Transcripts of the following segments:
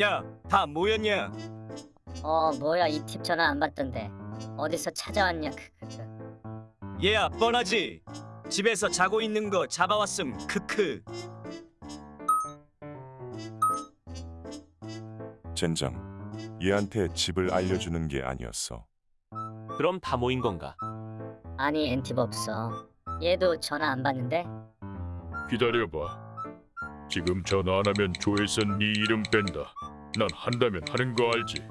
야, 다 모였냐? 어 뭐야 이 팁 전화 안 받던데 어디서 찾아왔냐 크크크 얘야, 뻔하지. 집에서 자고 있는 거 잡아왔음. 크크. 젠장, 얘한테 집을 알려주는 게 아니었어. 그럼 다 모인 건가? 아니 엔팁 없어 얘도 전화 안 받는데 기다려봐. 지금 전화 안 하면 조에서 네 이름 뺀다. 난 한다면 하는 거 알지?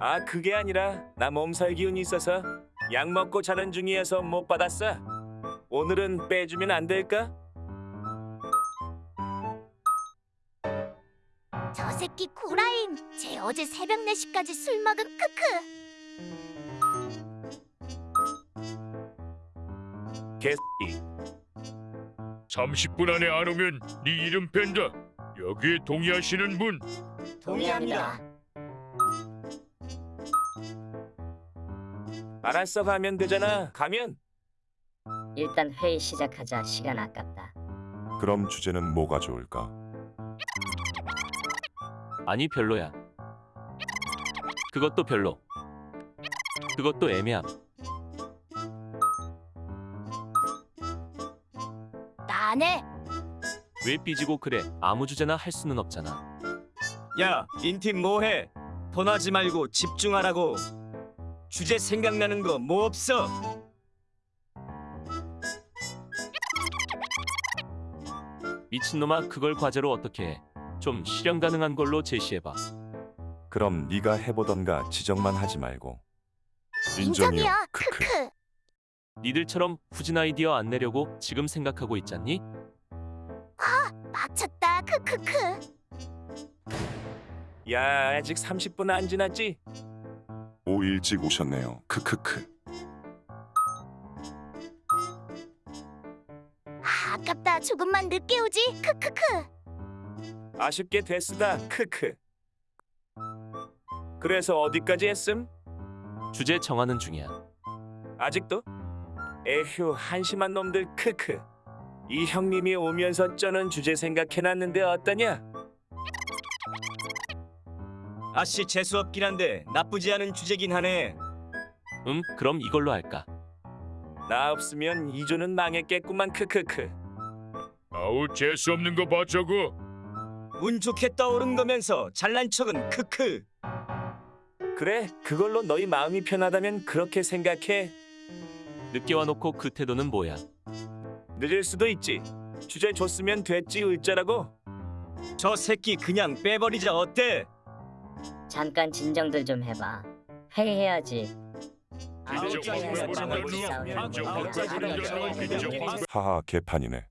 아, 그게 아니라 나 몸살 기운이 있어서 약 먹고 자는 중이어서 못 받았어. 오늘은 빼주면 안 될까? 저 새끼 구라임. 쟤 어제 새벽 4시까지 술 먹은 크크. 개새끼. 30분 안에 안 오면 네 이름 뺀다. 여기에 동의하시는 분? 동의합니다 알았어 가면 되잖아. 가면. 일단 회의 시작하자 시간 아깝다 그럼 주제는 뭐가 좋을까? 아니 별로야. 그것도 별로. 그것도 애매함. 안 해. 왜 삐지고 그래? 아무 주제나 할 수는 없잖아. 야, 인팀 뭐해? 번하지 말고 집중하라고. 주제 생각나는 거 뭐 없어? 미친놈아 그걸 과제로 어떻게 해? 좀 실현 가능한 걸로 제시해봐. 그럼 네가 해보던가 지적만 하지 말고. 인정이야. 크크. 니들처럼 후진 아이디어 안 내려고 지금 생각하고 있잖니? 빡쳤다. 크크크. 야, 아직 30분 안 지났지? 오 일찍 오셨네요. 크크크. 아, 아깝다. 조금만 늦게 오지. 크크크. 아쉽게 됐으다. 크크. 그래서 어디까지 했음? 주제 정하는 중이야. 아직도? 에휴, 한심한 놈들. 크크. 이 형님이 오면서 쩌는 주제 생각해놨는데 어떠냐? 아씨 재수 없긴 한데 나쁘지 않은 주제긴 하네. 음 그럼 이걸로 할까? 나 없으면 이조는 망했겠구만. 크크크. 아우 재수 없는 거 봐 저거. 운 좋게 떠오른 거면서 잘난 척은 크크. 그래, 그걸로 너희 마음이 편하다면 그렇게 생각해. 늦게 와놓고 그 태도는 뭐야? 늦을 수도 있지. 주제 줬으면 됐지 을자라고. 저 새끼 그냥 빼버리자 어때? 잠깐 진정들 좀 해봐 회의해야지. 하하 개판이네.